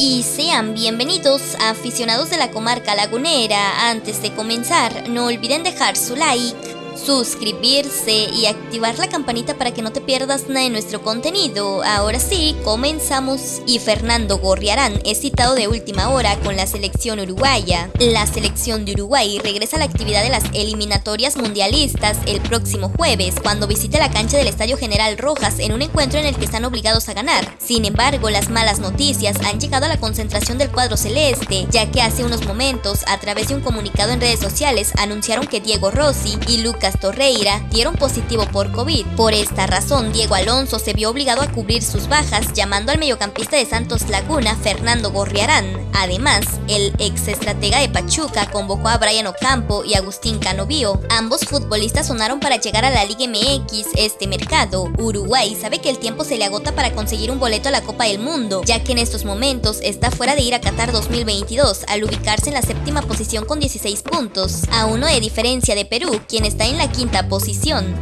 Y sean bienvenidos aficionados de la comarca lagunera. Antes de comenzar, no olviden dejar su like suscribirse y activar la campanita para que no te pierdas nada de nuestro contenido. Ahora sí, comenzamos. Y Fernando Gorriarán es citado de última hora con la selección uruguaya. La selección de Uruguay regresa a la actividad de las eliminatorias mundialistas el próximo jueves, cuando visite la cancha del Estadio General Rojas en un encuentro en el que están obligados a ganar. Sin embargo, las malas noticias han llegado a la concentración del cuadro celeste, ya que hace unos momentos, a través de un comunicado en redes sociales, anunciaron que Diego Rossi y Lucas Torreira dieron positivo por COVID. Por esta razón, Diego Alonso se vio obligado a cubrir sus bajas, llamando al mediocampista de Santos Laguna, Fernando Gorriarán. Además, el ex estratega de Pachuca convocó a Brian Ocampo y Agustín Canovio. Ambos futbolistas sonaron para llegar a la Liga MX este mercado. Uruguay sabe que el tiempo se le agota para conseguir un boleto a la Copa del Mundo, ya que en estos momentos está fuera de ir a Qatar 2022 al ubicarse en la séptima posición con 16 puntos, a uno de diferencia de Perú, quien está la quinta posición.